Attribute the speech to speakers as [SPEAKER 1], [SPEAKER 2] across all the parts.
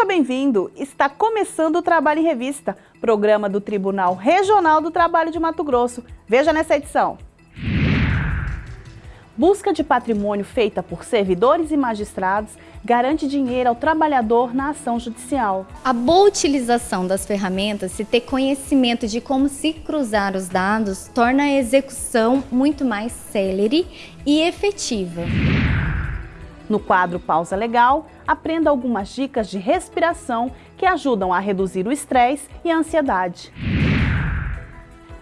[SPEAKER 1] Seja bem-vindo! Está começando o Trabalho em Revista, programa do Tribunal Regional do Trabalho de Mato Grosso. Veja nessa edição. Busca de patrimônio feita por servidores e magistrados garante dinheiro ao trabalhador na ação judicial.
[SPEAKER 2] A boa utilização das ferramentas e ter conhecimento de como se cruzar os dados torna a execução muito mais célere e efetiva.
[SPEAKER 1] No quadro Pausa Legal, aprenda algumas dicas de respiração que ajudam a reduzir o estresse e a ansiedade.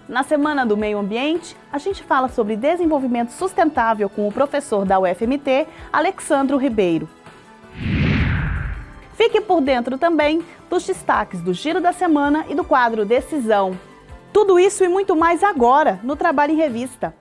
[SPEAKER 1] Na Semana do Meio Ambiente, a gente fala sobre desenvolvimento sustentável com o professor da UFMT, Alexandro Ribeiro. Fique por dentro também dos destaques do Giro da Semana e do quadro Decisão. Tudo isso e muito mais agora no Trabalho em Revista.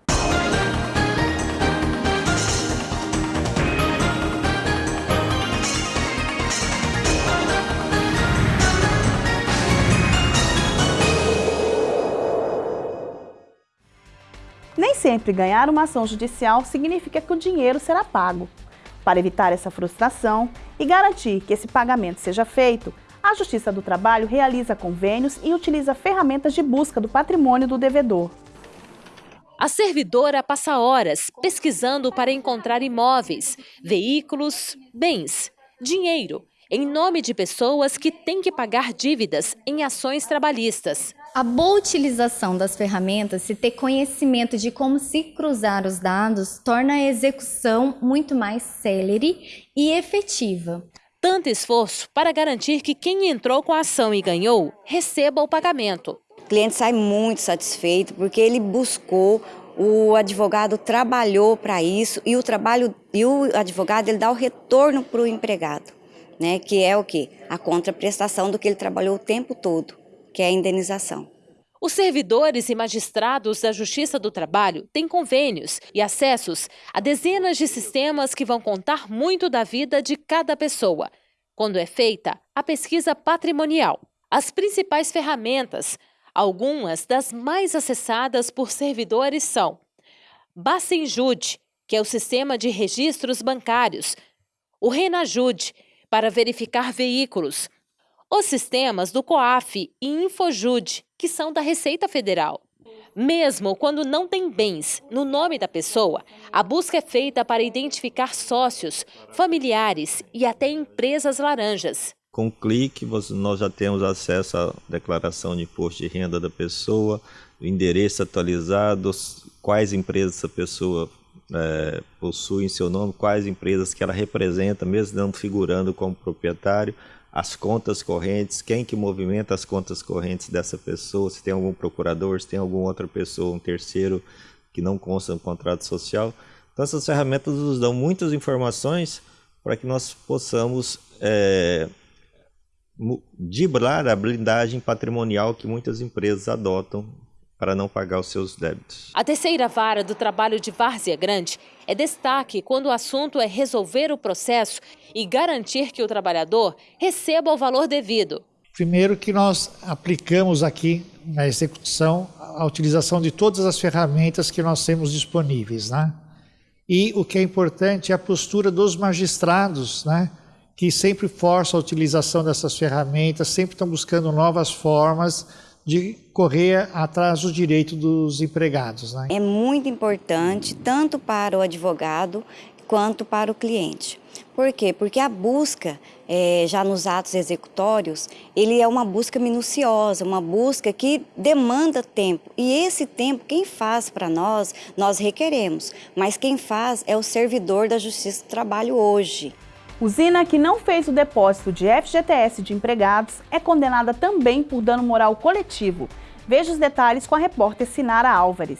[SPEAKER 1] Sempre ganhar uma ação judicial significa que o dinheiro será pago. Para evitar essa frustração e garantir que esse pagamento seja feito, a Justiça do Trabalho realiza convênios e utiliza ferramentas de busca do patrimônio do devedor.
[SPEAKER 3] A servidora passa horas pesquisando para encontrar imóveis, veículos, bens, dinheiro, em nome de pessoas que têm que pagar dívidas em ações trabalhistas.
[SPEAKER 2] A boa utilização das ferramentas e ter conhecimento de como se cruzar os dados torna a execução muito mais célere e efetiva.
[SPEAKER 3] Tanto esforço para garantir que quem entrou com a ação e ganhou receba o pagamento.
[SPEAKER 4] O cliente sai muito satisfeito porque ele buscou, o advogado trabalhou para isso e o trabalho e o advogado ele dá o retorno para o empregado, né? Que é o que a contraprestação do que ele trabalhou o tempo todo que é a indenização.
[SPEAKER 3] Os servidores e magistrados da Justiça do Trabalho têm convênios e acessos a dezenas de sistemas que vão contar muito da vida de cada pessoa, quando é feita a pesquisa patrimonial. As principais ferramentas, algumas das mais acessadas por servidores são Bacenjude, que é o sistema de registros bancários, o Renajude, para verificar veículos, os sistemas do COAF e Infojude, que são da Receita Federal. Mesmo quando não tem bens no nome da pessoa, a busca é feita para identificar sócios, familiares e até empresas laranjas.
[SPEAKER 5] Com clique, nós já temos acesso à declaração de imposto de renda da pessoa, o endereço atualizado, quais empresas essa pessoa é, possui em seu nome, quais empresas que ela representa, mesmo não figurando como proprietário, as contas correntes, quem que movimenta as contas correntes dessa pessoa, se tem algum procurador, se tem alguma outra pessoa, um terceiro que não consta no contrato social. Então essas ferramentas nos dão muitas informações para que nós possamos é, driblar a blindagem patrimonial que muitas empresas adotam para não pagar os seus débitos.
[SPEAKER 3] A terceira vara do trabalho de Várzea Grande é destaque quando o assunto é resolver o processo e garantir que o trabalhador receba o valor devido.
[SPEAKER 6] Primeiro que nós aplicamos aqui na execução a utilização de todas as ferramentas que nós temos disponíveis, né? E o que é importante é a postura dos magistrados, né? Que sempre forçam a utilização dessas ferramentas, sempre estão buscando novas formas de correr atrás do direito dos empregados. Né?
[SPEAKER 4] É muito importante, tanto para o advogado quanto para o cliente. Por quê? Porque a busca, é, já nos atos executórios, ele é uma busca minuciosa, uma busca que demanda tempo. E esse tempo, quem faz para nós, nós requeremos. Mas quem faz é o servidor da Justiça do Trabalho hoje.
[SPEAKER 1] Usina que não fez o depósito de FGTS de empregados é condenada também por dano moral coletivo. Veja os detalhes com a repórter Sinara Álvares.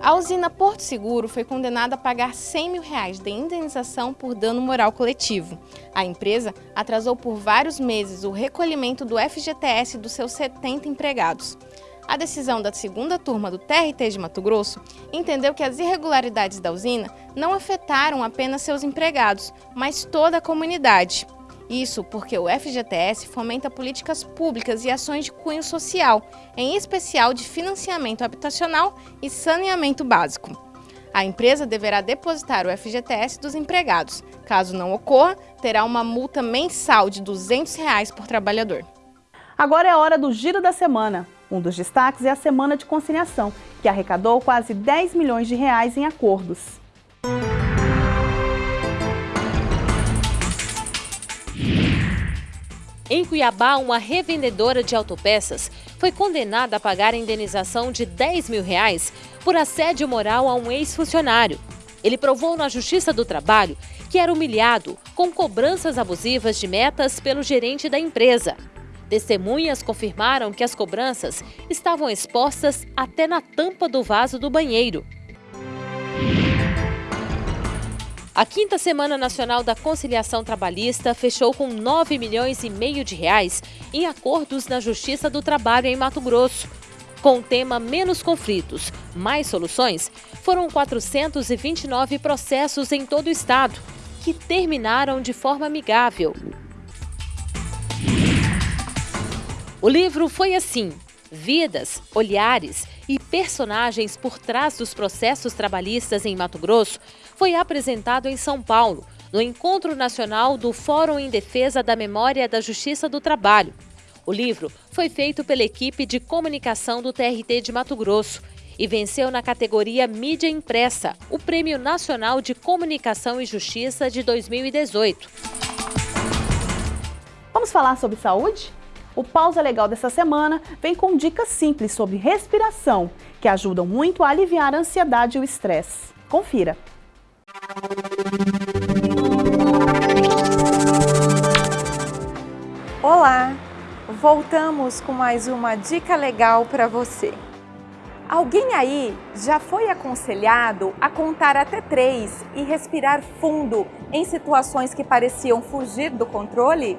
[SPEAKER 7] A usina Porto Seguro foi condenada a pagar 100 mil reais de indenização por dano moral coletivo. A empresa atrasou por vários meses o recolhimento do FGTS dos seus 70 empregados. A decisão da segunda turma do TRT de Mato Grosso entendeu que as irregularidades da usina não afetaram apenas seus empregados, mas toda a comunidade. Isso porque o FGTS fomenta políticas públicas e ações de cunho social, em especial de financiamento habitacional e saneamento básico. A empresa deverá depositar o FGTS dos empregados. Caso não ocorra, terá uma multa mensal de 200 reais por trabalhador.
[SPEAKER 1] Agora é a hora do Giro da Semana. Um dos destaques é a Semana de Conciliação, que arrecadou quase 10 milhões de reais em acordos.
[SPEAKER 3] Em Cuiabá, uma revendedora de autopeças foi condenada a pagar a indenização de 10 mil reais por assédio moral a um ex-funcionário. Ele provou na Justiça do Trabalho que era humilhado com cobranças abusivas de metas pelo gerente da empresa. Testemunhas confirmaram que as cobranças estavam expostas até na tampa do vaso do banheiro. A quinta Semana Nacional da Conciliação Trabalhista fechou com 9 milhões e meio de reais em acordos na Justiça do Trabalho em Mato Grosso. Com o tema Menos conflitos, mais soluções, foram 429 processos em todo o estado, que terminaram de forma amigável. O livro foi assim: Vidas, Olhares e Personagens por trás dos processos trabalhistas em Mato Grosso foi apresentado em São Paulo, no Encontro Nacional do Fórum em Defesa da Memória da Justiça do Trabalho. O livro foi feito pela equipe de comunicação do TRT de Mato Grosso e venceu na categoria Mídia Impressa o Prêmio Nacional de Comunicação e Justiça de 2018.
[SPEAKER 1] Vamos falar sobre saúde? O Pausa Legal dessa semana vem com dicas simples sobre respiração, que ajudam muito a aliviar a ansiedade e o estresse. Confira!
[SPEAKER 8] Olá! Voltamos com mais uma dica legal para você. Alguém aí já foi aconselhado a contar até três e respirar fundo em situações que pareciam fugir do controle?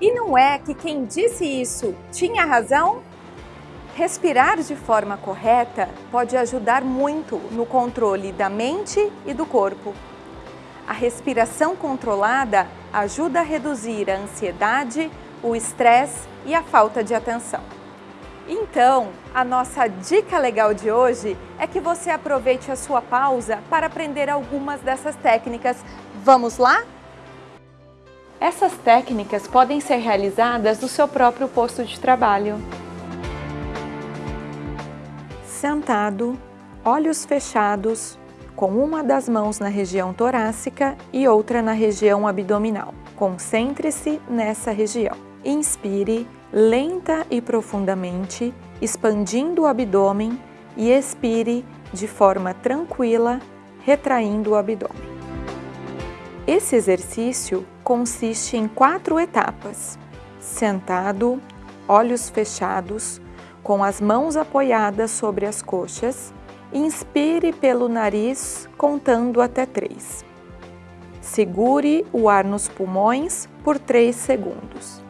[SPEAKER 8] E não é que quem disse isso tinha razão? Respirar de forma correta pode ajudar muito no controle da mente e do corpo. A respiração controlada ajuda a reduzir a ansiedade, o estresse e a falta de atenção. Então, a nossa dica legal de hoje é que você aproveite a sua pausa para aprender algumas dessas técnicas. Vamos lá? Essas técnicas podem ser realizadas no seu próprio posto de trabalho sentado, olhos fechados, com uma das mãos na região torácica e outra na região abdominal. Concentre-se nessa região. Inspire lenta e profundamente, expandindo o abdômen e expire de forma tranquila, retraindo o abdômen. Esse exercício consiste em quatro etapas: sentado, olhos fechados, com as mãos apoiadas sobre as coxas, inspire pelo nariz contando até três. Segure o ar nos pulmões por 3 segundos.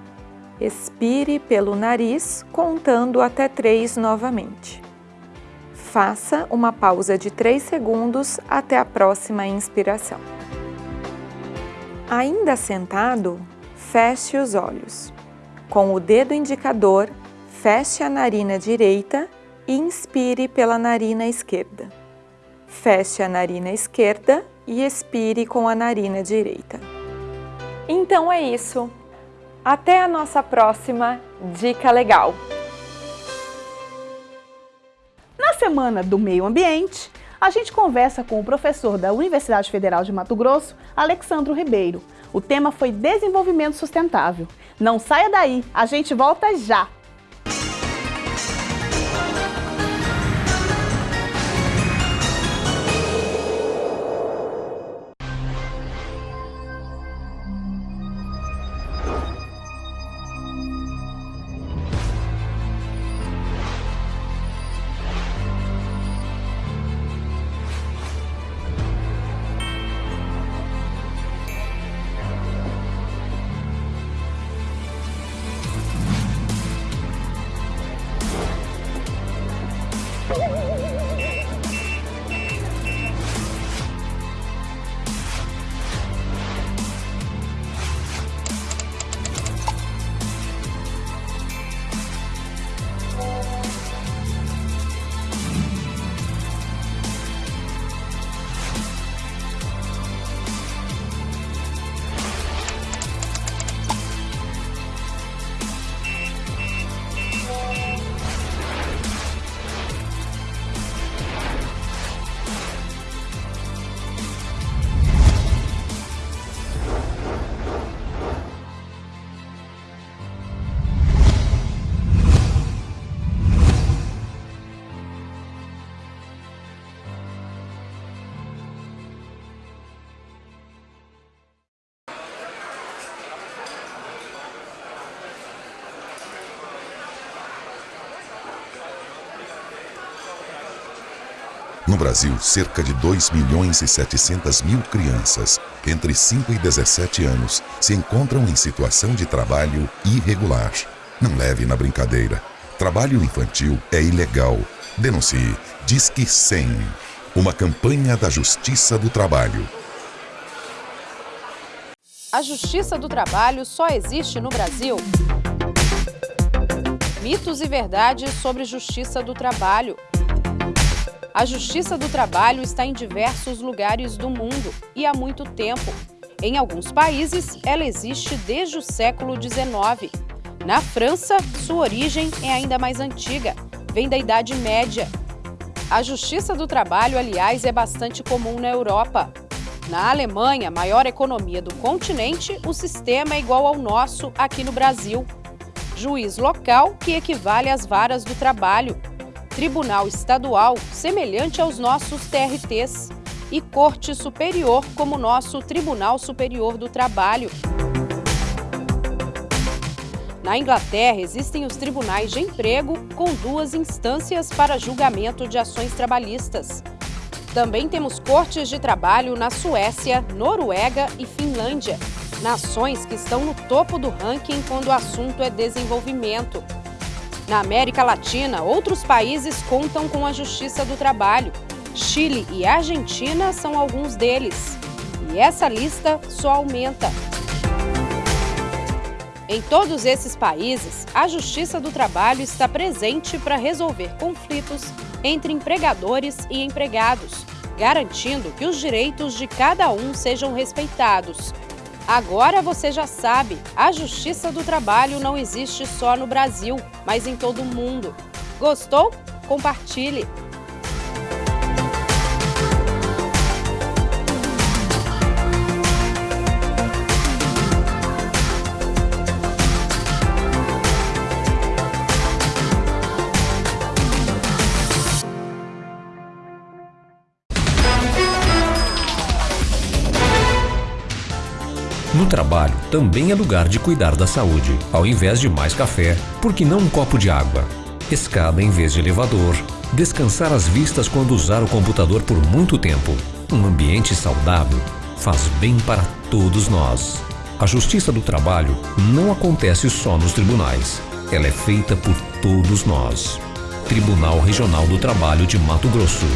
[SPEAKER 8] Expire pelo nariz contando até 3 novamente. Faça uma pausa de 3 segundos até a próxima inspiração. Ainda sentado, feche os olhos. Com o dedo indicador, Feche a narina direita e inspire pela narina esquerda. Feche a narina esquerda e expire com a narina direita. Então é isso. Até a nossa próxima Dica Legal!
[SPEAKER 1] Na Semana do Meio Ambiente, a gente conversa com o professor da Universidade Federal de Mato Grosso, Alexandro Ribeiro. O tema foi Desenvolvimento Sustentável. Não saia daí, a gente volta já!
[SPEAKER 9] No Brasil, cerca de 2 milhões e 700 mil crianças entre 5 e 17 anos se encontram em situação de trabalho irregular. Não leve na brincadeira. Trabalho infantil é ilegal. Denuncie. Disque 100. Uma campanha da Justiça do Trabalho.
[SPEAKER 10] A Justiça do Trabalho só existe no Brasil? Mitos e verdades sobre Justiça do Trabalho. A Justiça do Trabalho está em diversos lugares do mundo e há muito tempo. Em alguns países, ela existe desde o século XIX. Na França, sua origem é ainda mais antiga, vem da Idade Média. A Justiça do Trabalho, aliás, é bastante comum na Europa. Na Alemanha, maior economia do continente, o sistema é igual ao nosso aqui no Brasil. Juiz local, que equivale às varas do trabalho, Tribunal Estadual, semelhante aos nossos TRTs, e Corte Superior, como nosso Tribunal Superior do Trabalho. Na Inglaterra, existem os tribunais de emprego com duas instâncias para julgamento de ações trabalhistas. Também temos cortes de trabalho na Suécia, Noruega e Finlândia, nações que estão no topo do ranking quando o assunto é desenvolvimento. Na América Latina, outros países contam com a Justiça do Trabalho. Chile e Argentina são alguns deles. E essa lista só aumenta. Em todos esses países, a Justiça do Trabalho está presente para resolver conflitos entre empregadores e empregados, garantindo que os direitos de cada um sejam respeitados. Agora você já sabe, a Justiça do Trabalho não existe só no Brasil, mas em todo o mundo. Gostou? Compartilhe!
[SPEAKER 11] Trabalho, também é lugar de cuidar da saúde. Ao invés de mais café, por que não um copo de água? Escada em vez de elevador. Descansar as vistas quando usar o computador por muito tempo. Um ambiente saudável faz bem para todos nós. A justiça do trabalho não acontece só nos tribunais. Ela é feita por todos nós. Tribunal Regional do Trabalho de Mato Grosso.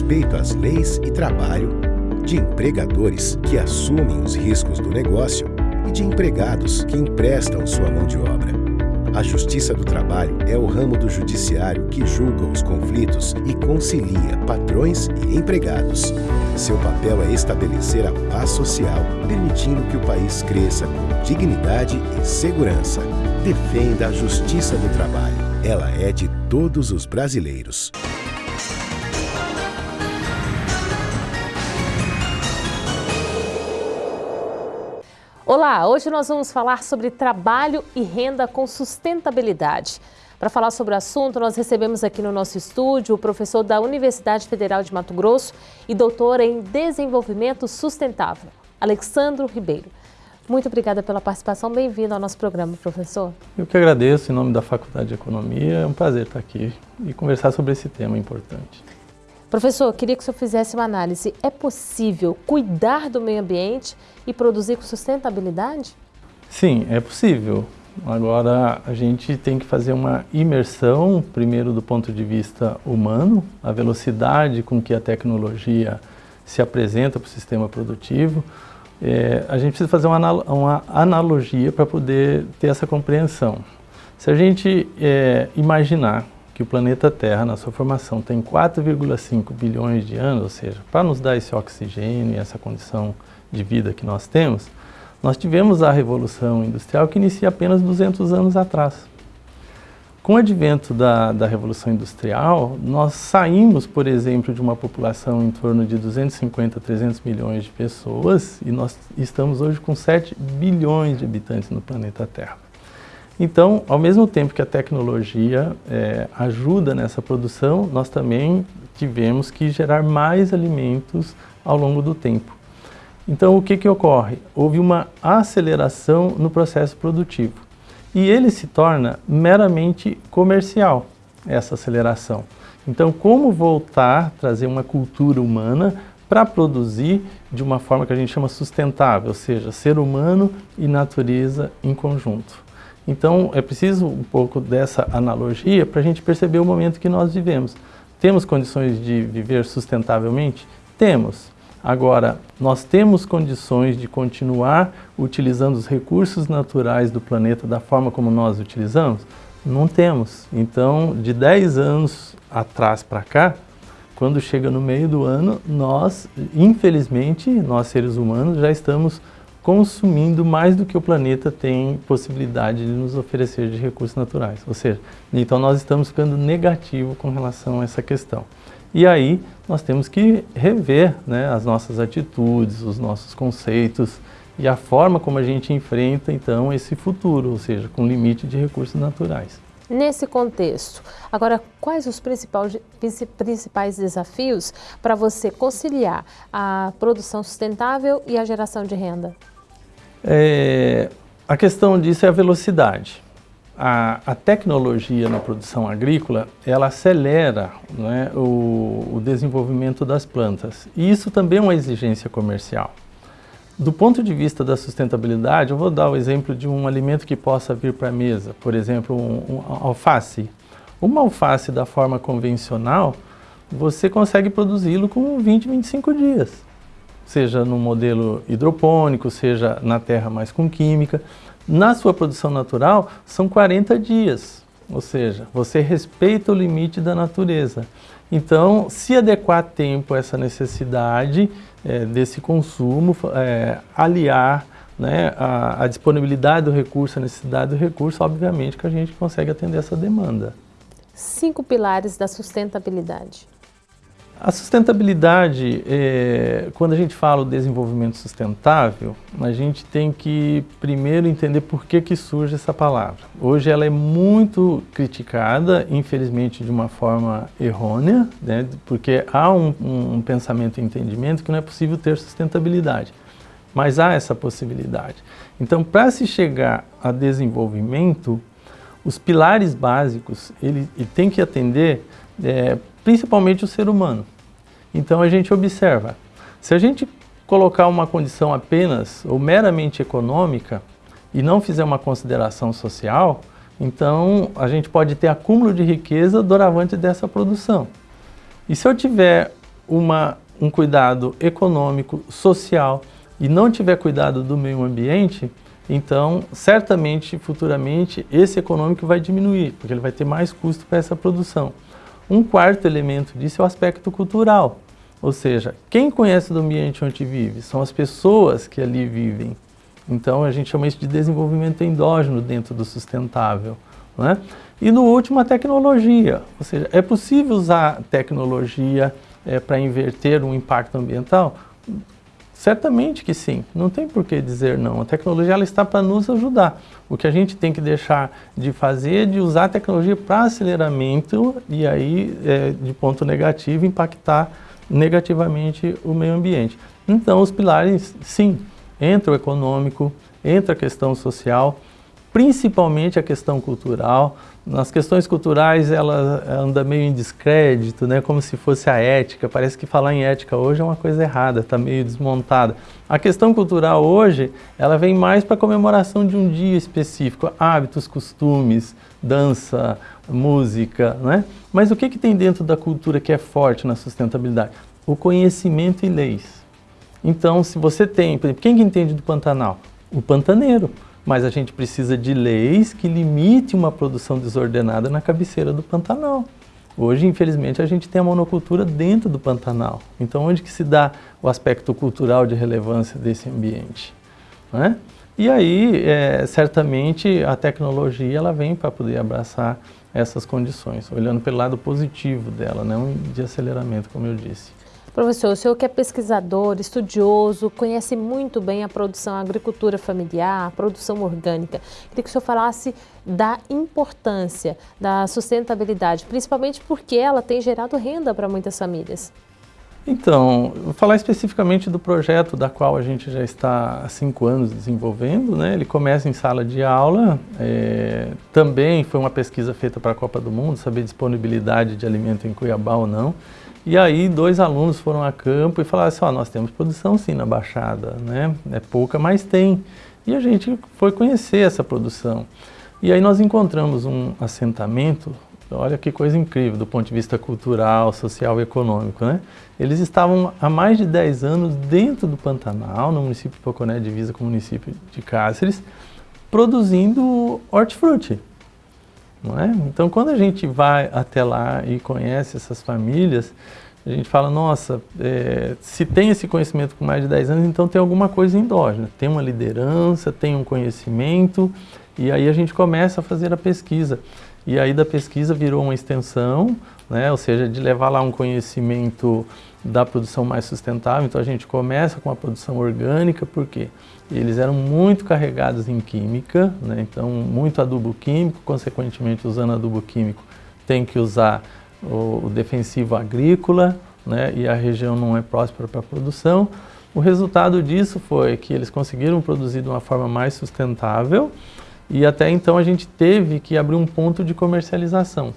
[SPEAKER 12] Respeito às leis e trabalho, de empregadores que assumem os riscos do negócio e de empregados que emprestam sua mão de obra. A Justiça do Trabalho é o ramo do judiciário que julga os conflitos e concilia patrões e empregados. Seu papel é estabelecer a paz social, permitindo que o país cresça com dignidade e segurança. Defenda a Justiça do Trabalho. Ela é de todos os brasileiros.
[SPEAKER 10] Olá, hoje nós vamos falar sobre trabalho e renda com sustentabilidade. Para falar sobre o assunto, nós recebemos aqui no nosso estúdio o professor da Universidade Federal de Mato Grosso e doutor em Desenvolvimento Sustentável, Alexandro Ribeiro. Muito obrigada pela participação, bem-vindo ao nosso programa, professor.
[SPEAKER 13] Eu que agradeço em nome da Faculdade de Economia, é um prazer estar aqui e conversar sobre esse tema importante.
[SPEAKER 10] Professor, queria que o senhor fizesse uma análise. É possível cuidar do meio ambiente e produzir com sustentabilidade?
[SPEAKER 13] Sim, é possível. Agora, a gente tem que fazer uma imersão, primeiro do ponto de vista humano, a velocidade com que a tecnologia se apresenta para o sistema produtivo. É, a gente precisa fazer uma, uma analogia para poder ter essa compreensão. Se a gente é, imaginar que o planeta Terra, na sua formação, tem 4,5 bilhões de anos, ou seja, para nos dar esse oxigênio e essa condição de vida que nós temos, Nós tivemos a Revolução Industrial que inicia apenas 200 anos atrás. Com o advento da, da Revolução Industrial, nós saímos, por exemplo, de uma população em torno de 250 a 300 milhões de pessoas e nós estamos hoje com 7 bilhões de habitantes no planeta Terra. Então, ao mesmo tempo que a tecnologia é, ajuda nessa produção, nós também tivemos que gerar mais alimentos ao longo do tempo. Então, o que, que ocorre? Houve uma aceleração no processo produtivo e ele se torna meramente comercial, essa aceleração. Então, como voltar, trazer uma cultura humana para produzir de uma forma que a gente chama sustentável, ou seja, ser humano e natureza em conjunto. Então, é preciso um pouco dessa analogia para a gente perceber o momento que nós vivemos. Temos condições de viver sustentavelmente? Temos. Agora, nós temos condições de continuar utilizando os recursos naturais do planeta da forma como nós utilizamos? Não temos. Então, de 10 anos atrás para cá, quando chega no meio do ano, nós, infelizmente, nós seres humanos, já estamos consumindo mais do que o planeta tem possibilidade de nos oferecer de recursos naturais. Ou seja, então nós estamos ficando negativo com relação a essa questão. E aí nós temos que rever né, as nossas atitudes, os nossos conceitos e a forma como a gente enfrenta então esse futuro, ou seja, com limite de recursos naturais.
[SPEAKER 3] Nesse contexto, agora quais os principais, principais desafios para você conciliar a produção sustentável e a geração de renda?
[SPEAKER 13] É, a questão disso é a velocidade a, a, tecnologia na produção agrícola, ela acelera né, o, o, desenvolvimento das plantas. E isso também é uma exigência comercial. Do ponto de vista da sustentabilidade, eu vou dar o exemplo de um alimento que possa vir para a mesa. Por exemplo, um, um alface. Uma alface da forma convencional, você consegue produzi-lo com 20, 25 dias. Seja no modelo hidropônico, seja na terra mais com química. Na sua produção natural, são 40 dias, ou seja, você respeita o limite da natureza. Então, se adequar a tempo a essa necessidade é, desse consumo, é, aliar né, a, a, disponibilidade do recurso, a necessidade do recurso, obviamente que a gente consegue atender essa demanda.
[SPEAKER 3] Cinco pilares da sustentabilidade.
[SPEAKER 13] A sustentabilidade, é, quando a gente fala o desenvolvimento sustentável, a gente tem que primeiro entender por que, que surge essa palavra. Hoje ela é muito criticada, infelizmente de uma forma errônea, né, porque há um, um pensamento e entendimento que não é possível ter sustentabilidade, mas há essa possibilidade. Então, para se chegar a desenvolvimento, os pilares básicos, ele, ele tem que atender é, principalmente o ser humano. Então a gente observa, se a gente colocar uma condição apenas ou meramente econômica e não fizer uma consideração social, então a gente pode ter acúmulo de riqueza doravante dessa produção. E se eu tiver uma, um cuidado econômico, social e não tiver cuidado do meio ambiente, então certamente futuramente esse econômico vai diminuir, porque ele vai ter mais custo para essa produção. Um quarto elemento disso é o aspecto cultural, ou seja, quem conhece do ambiente onde vive são as pessoas que ali vivem. Então a gente chama isso de desenvolvimento endógeno dentro do sustentável. Né? E no último, a tecnologia, ou seja, é possível usar tecnologia é, para inverter um impacto ambiental? Certamente que sim, não tem por que dizer não. A tecnologia ela está para nos ajudar. O que a gente tem que deixar de fazer é de usar a tecnologia para aceleramento e aí, é, de ponto negativo, impactar negativamente o meio ambiente. Então, os pilares, sim, entra o econômico, entra a questão social, principalmente a questão cultural, nas questões culturais ela anda meio em descrédito, né? como se fosse a ética. Parece que falar em ética hoje é uma coisa errada, está meio desmontada. A questão cultural hoje, ela vem mais para a comemoração de um dia específico, hábitos, costumes, dança, música, né? Mas o que, que tem dentro da cultura que é forte na sustentabilidade? O conhecimento e leis. Então, se você tem, por exemplo, quem que entende do Pantanal? O pantaneiro mas a gente precisa de leis que limitem uma produção desordenada na cabeceira do Pantanal. Hoje, infelizmente, a gente tem a monocultura dentro do Pantanal. Então, onde que se dá o aspecto cultural de relevância desse ambiente? Né? E aí, é, certamente, a tecnologia ela vem para poder abraçar essas condições, olhando pelo lado positivo dela, não de aceleramento, como eu disse.
[SPEAKER 3] Professor, o senhor que é pesquisador, estudioso, conhece muito bem a produção, a agricultura familiar, a produção orgânica. Queria que o senhor falasse da importância da sustentabilidade, principalmente porque ela tem gerado renda para muitas famílias.
[SPEAKER 13] Então, vou falar especificamente do projeto da qual a gente já está há cinco anos desenvolvendo. Né? Ele começa em sala de aula, é, também foi uma pesquisa feita para a Copa do Mundo, saber disponibilidade de alimento em Cuiabá ou não. E aí dois alunos foram a campo e falaram assim, oh, nós temos produção sim na Baixada, né? é pouca, mas tem. E a gente foi conhecer essa produção. E aí nós encontramos um assentamento Olha que coisa incrível do ponto de vista cultural, social e econômico, né? Eles estavam há mais de 10 anos dentro do Pantanal, no município de Poconé, divisa com o município de Cáceres, produzindo hortifruti. É? Então, quando a gente vai até lá e conhece essas famílias, a gente fala, nossa, é, se tem esse conhecimento com mais de 10 anos, então tem alguma coisa endógena, tem uma liderança, tem um conhecimento, e aí a gente começa a fazer a pesquisa. E aí da pesquisa virou uma extensão, né, ou seja, de levar lá um conhecimento da produção mais sustentável. Então a gente começa com a produção orgânica, porque eles eram muito carregados em química, né, então muito adubo químico, consequentemente usando adubo químico tem que usar o, defensivo agrícola, né, e a região não é próspera para a produção. O resultado disso foi que eles conseguiram produzir de uma forma mais sustentável, e até então a gente teve que abrir um ponto de comercialização,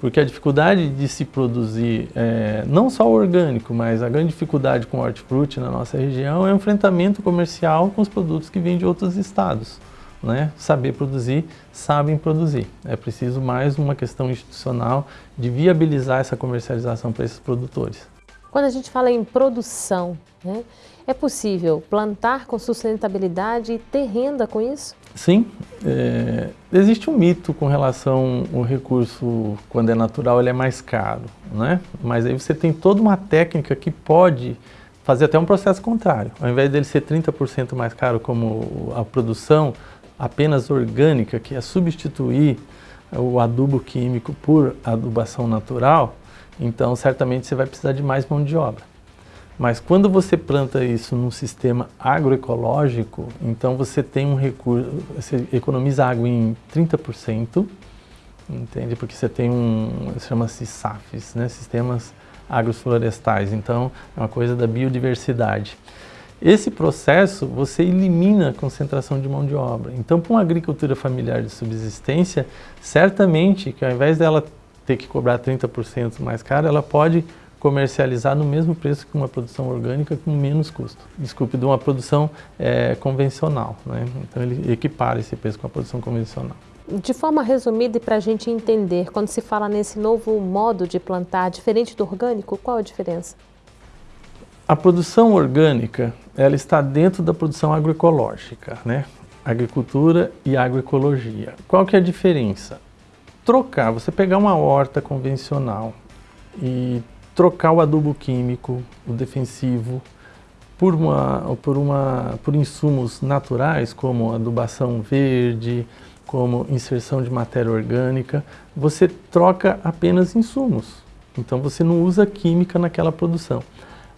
[SPEAKER 13] porque a dificuldade de se produzir, é, não só o orgânico, mas a grande dificuldade com o hortifruti na nossa região é o enfrentamento comercial com os produtos que vêm de outros estados. Né? Saber produzir, sabem produzir. É preciso mais uma questão institucional de viabilizar essa comercialização para esses produtores.
[SPEAKER 3] Quando a gente fala em produção, né, é possível plantar com sustentabilidade e ter renda com isso?
[SPEAKER 13] Sim, é, existe um mito com relação ao recurso, quando é natural, ele é mais caro, né? Mas aí você tem toda uma técnica que pode fazer até um processo contrário. Ao invés dele ser 30% mais caro como a produção apenas orgânica, que é substituir o adubo químico por adubação natural, então certamente você vai precisar de mais mão de obra. Mas quando você planta isso num sistema agroecológico, então você tem um recurso, você economiza água em 30%, entende? Porque você tem um, chama-se SAFs, né? Sistemas agroflorestais, então é uma coisa da biodiversidade. Esse processo você elimina a concentração de mão de obra. Então, para uma agricultura familiar de subsistência, certamente que ao invés dela ter que cobrar 30% mais caro, ela pode comercializar no mesmo preço que uma produção orgânica com menos custo. Desculpe, de uma produção é, convencional. Né? Então ele equipara esse preço com a produção convencional.
[SPEAKER 3] De forma resumida e para a gente entender, quando se fala nesse novo modo de plantar, diferente do orgânico, qual a diferença?
[SPEAKER 13] A produção orgânica, ela está dentro da produção agroecológica, né? Agricultura e agroecologia. Qual que é a diferença? Trocar, você pegar uma horta convencional e trocar o adubo químico, o defensivo, por, uma, por, uma, por insumos naturais, como adubação verde, como inserção de matéria orgânica, você troca apenas insumos. Então você não usa química naquela produção.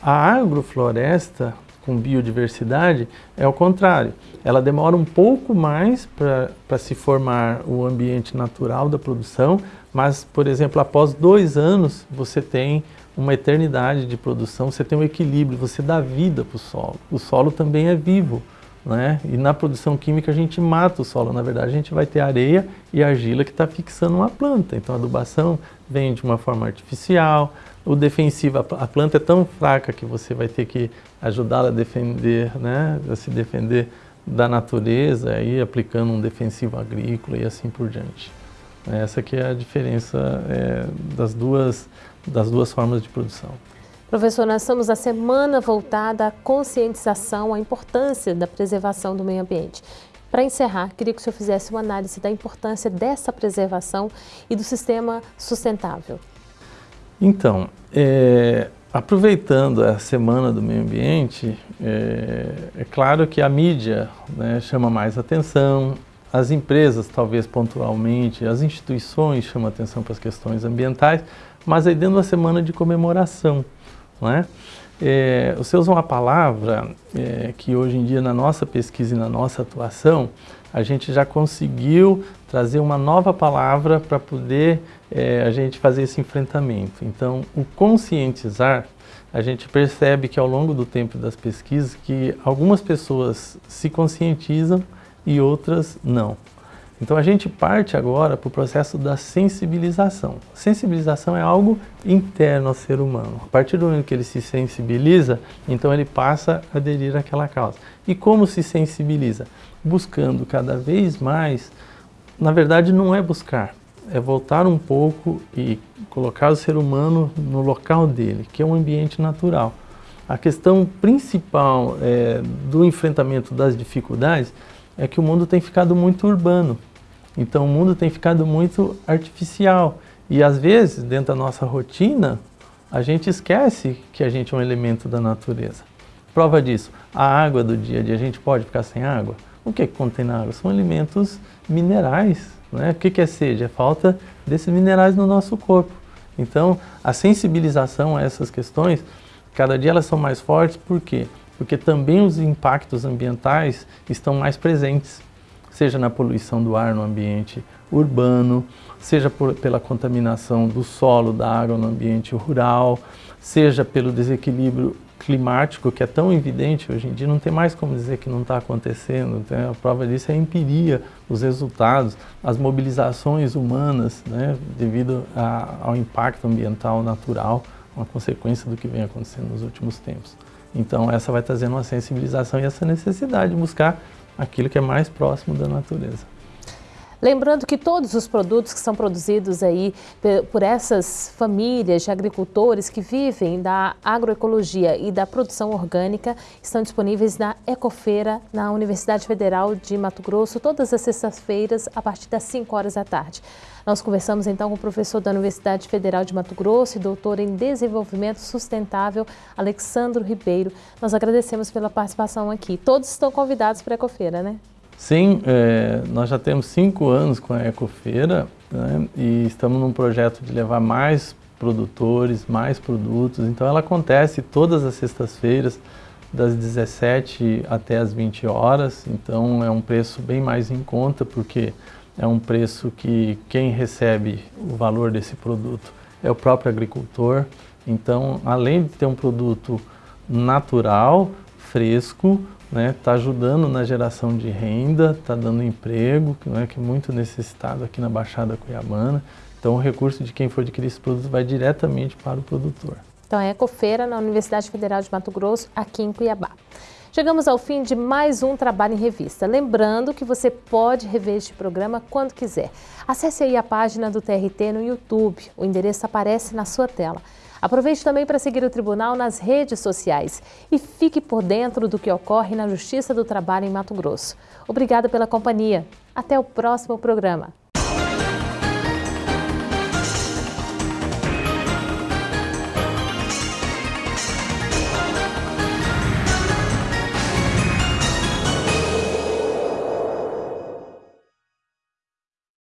[SPEAKER 13] A agrofloresta, com biodiversidade, é o contrário. Ela demora um pouco mais para se formar o ambiente natural da produção, mas, por exemplo, após dois anos, você tem uma eternidade de produção, você tem um equilíbrio, você dá vida para o solo. O solo também é vivo, né? E na produção química a gente mata o solo, na verdade a gente vai ter areia e argila que está fixando uma planta. Então a adubação vem de uma forma artificial, o defensivo, a planta é tão fraca que você vai ter que ajudá-la a defender, né? A se defender da natureza, aí aplicando um defensivo agrícola e assim por diante. Essa que é a diferença é, das duas das duas formas de produção.
[SPEAKER 3] Professor, nós estamos na semana voltada à conscientização, à importância da preservação do meio ambiente. Para encerrar, queria que o senhor fizesse uma análise da importância dessa preservação e do sistema sustentável.
[SPEAKER 13] Então, é, Aproveitando a Semana do Meio Ambiente, é, é claro que a mídia né, chama mais atenção, as empresas talvez pontualmente, as instituições chamam atenção para as questões ambientais, mas aí dentro da semana de comemoração. Né? É, você usa uma palavra é, que hoje em dia na nossa pesquisa e na nossa atuação, a gente já conseguiu trazer uma nova palavra para poder é, a gente fazer esse enfrentamento. Então, o conscientizar, a gente percebe que ao longo do tempo das pesquisas que algumas pessoas se conscientizam e outras não. Então a gente parte agora para o processo da sensibilização. Sensibilização é algo interno ao ser humano. A partir do momento que ele se sensibiliza, então ele passa a aderir àquela causa. E como se sensibiliza? Buscando cada vez mais, na verdade não é buscar, é voltar um pouco e colocar o ser humano no local dele, que é um ambiente natural. A questão principal é, do enfrentamento das dificuldades é que o mundo tem ficado muito urbano. Então o mundo tem ficado muito artificial. E às vezes, dentro da nossa rotina, a gente esquece que a gente é um elemento da natureza. Prova disso, a água do dia a dia, a gente pode ficar sem água? O que, é que contém na água? São elementos minerais. Né? O que, que é sede? É falta desses minerais no nosso corpo. Então, a sensibilização a essas questões, cada dia elas são mais fortes, por quê? Porque também os impactos ambientais estão mais presentes seja na poluição do ar no ambiente urbano, seja por, pela contaminação do solo, da água no ambiente rural, seja pelo desequilíbrio climático que é tão evidente hoje em dia, não tem mais como dizer que não está acontecendo. Né? A prova disso é a empiria, os resultados, as mobilizações humanas, né? devido a, ao impacto ambiental natural, uma consequência do que vem acontecendo nos últimos tempos. Então essa vai trazendo uma sensibilização e essa necessidade de buscar aquilo que é mais próximo da natureza.
[SPEAKER 14] Lembrando que todos os produtos que são produzidos aí por essas famílias de agricultores que vivem da agroecologia e da produção orgânica estão disponíveis na Ecofeira, na Universidade Federal de Mato Grosso, todas as sextas-feiras, a partir das 5 horas da tarde. Nós conversamos então com o professor da Universidade Federal de Mato Grosso e doutor em Desenvolvimento Sustentável, Alexandro Ribeiro. Nós agradecemos pela participação aqui. Todos estão convidados para a Ecofeira, né?
[SPEAKER 13] Sim, é, nós já temos cinco anos com a Ecofeira né, e estamos num projeto de levar mais produtores, mais produtos. Então ela acontece todas as sextas-feiras, das 17 até as 20 horas. Então é um preço bem mais em conta, porque é um preço que quem recebe o valor desse produto é o próprio agricultor. Então, além de ter um produto natural, fresco, né, tá ajudando na geração de renda, está dando emprego, né, que é muito necessitado aqui na Baixada Cuiabana. Então o recurso de quem for adquirir esse produto vai diretamente para o produtor.
[SPEAKER 14] Então é Ecofeira na Universidade Federal de Mato Grosso, aqui em Cuiabá. Chegamos ao fim de mais um Trabalho em Revista. Lembrando que você pode rever este programa quando quiser. Acesse aí a página do TRT no YouTube. O endereço aparece na sua tela. Aproveite também para seguir o Tribunal nas redes sociais e fique por dentro do que ocorre na Justiça do Trabalho em Mato Grosso. Obrigada pela companhia. Até o próximo programa.